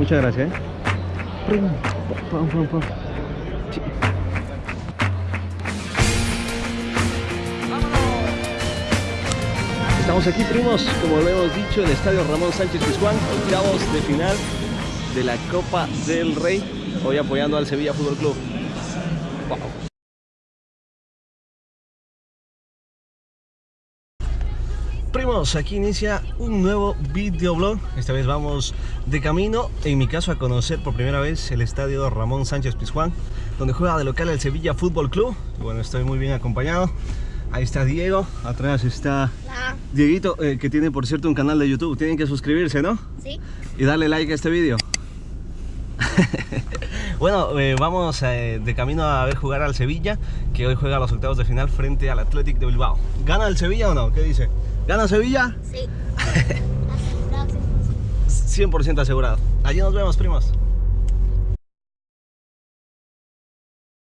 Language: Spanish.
Muchas gracias. ¿eh? Sí. Estamos aquí, primos, como lo hemos dicho, en el estadio Ramón Sánchez Pizjuán, octavos de final de la Copa del Rey, hoy apoyando al Sevilla Fútbol Club. Wow. Primos, aquí inicia un nuevo videoblog. Esta vez vamos de camino, en mi caso, a conocer por primera vez el estadio Ramón Sánchez Pizjuán, donde juega de local el Sevilla Fútbol Club. Bueno, estoy muy bien acompañado. Ahí está Diego, atrás está. Dieguito, eh, que tiene por cierto un canal de YouTube. Tienen que suscribirse, ¿no? Sí. Y darle like a este vídeo. bueno, eh, vamos eh, de camino a ver jugar al Sevilla, que hoy juega los octavos de final frente al Athletic de Bilbao. ¿Gana el Sevilla o no? ¿Qué dice? ¿Gana Sevilla? Sí. Asegurado 100%. 100% asegurado. Allí nos vemos, primos.